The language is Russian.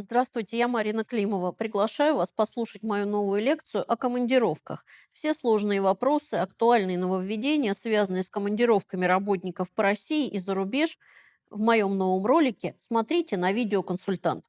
Здравствуйте, я Марина Климова. Приглашаю вас послушать мою новую лекцию о командировках. Все сложные вопросы, актуальные нововведения, связанные с командировками работников по России и за рубеж, в моем новом ролике смотрите на видеоконсультант.